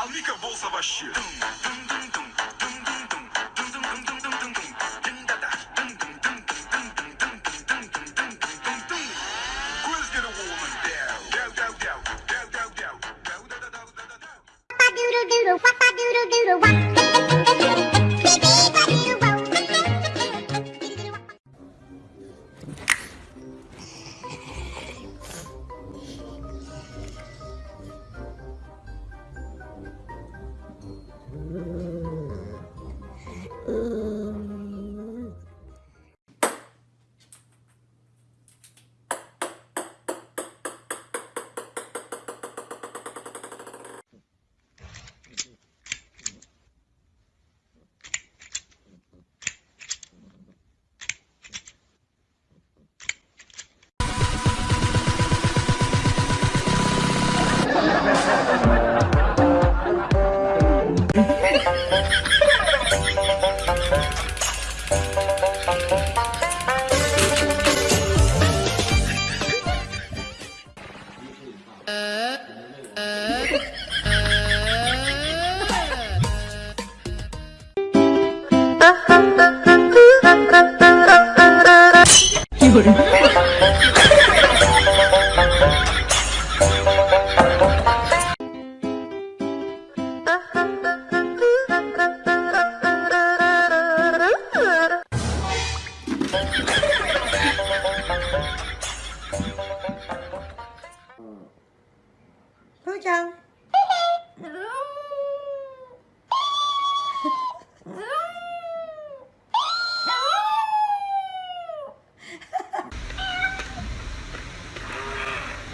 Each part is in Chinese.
Ali bolsa baixinha.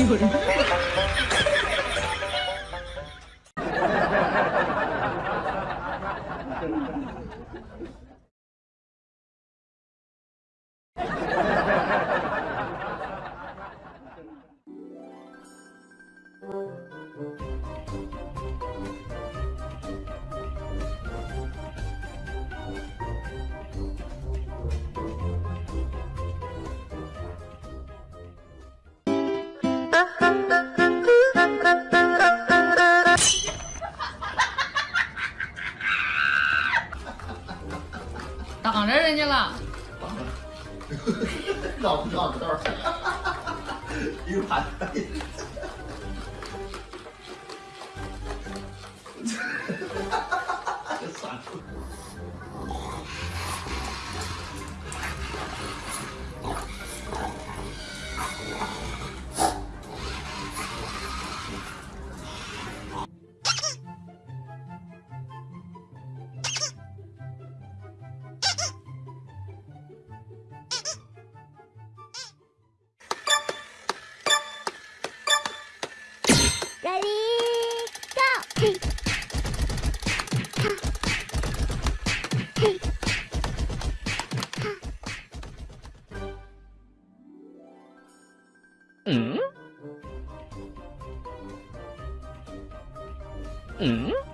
Yuri. 挡着人家了。绕不绕道儿？一个盘。Mm? Mm?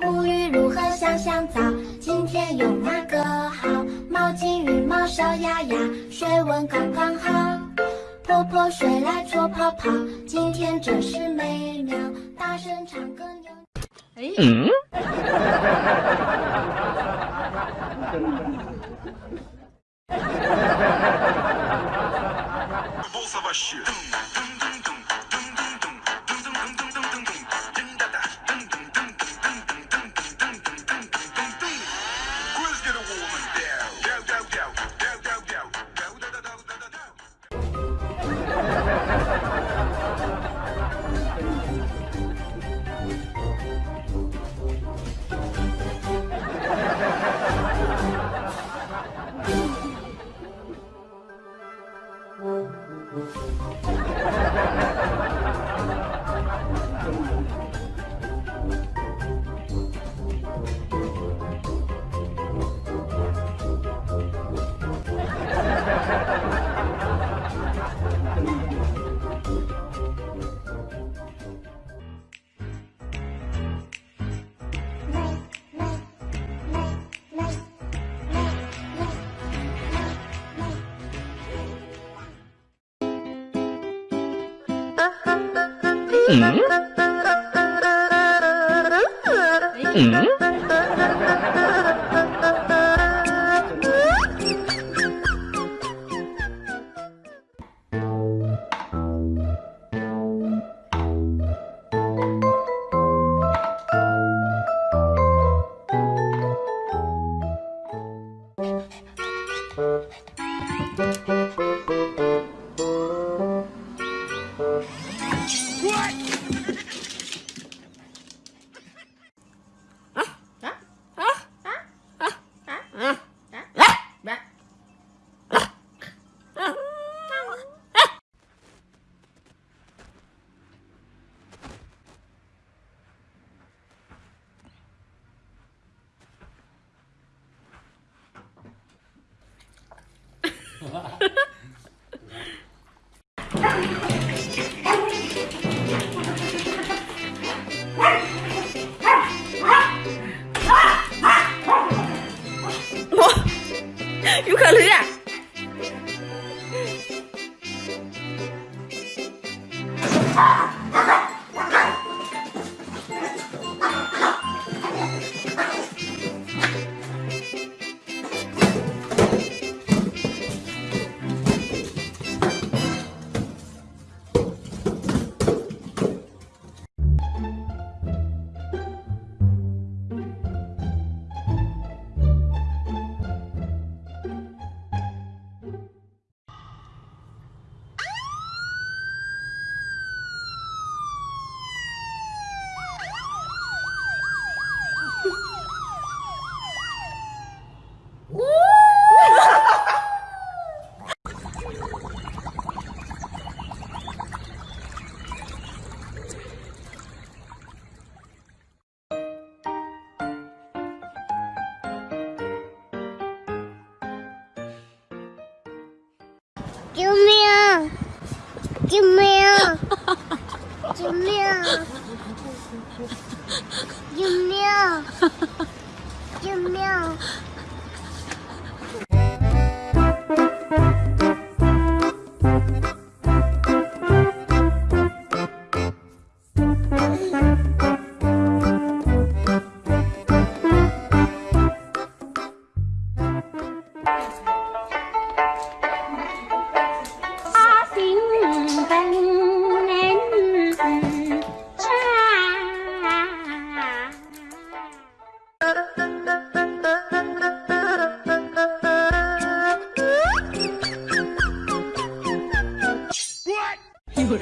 沐浴如何香香皂？今天用哪个好？毛巾、浴帽、小鸭鸭，水温刚刚好。泼泼水来搓泡泡，今天真是美妙。大声唱歌扭。”哎，嗯嗯。有可能！ 준비야. 준비야. 준비야. 준비야. こ れ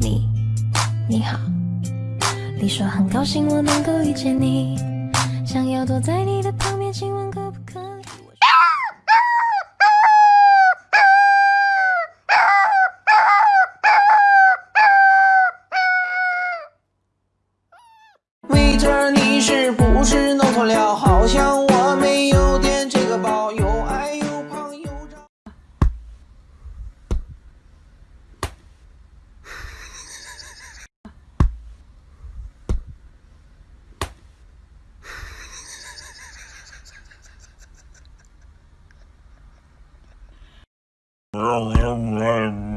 你，你好，你说很高兴我能够遇见你，想要躲在你的旁边，亲吻 Girl, I'm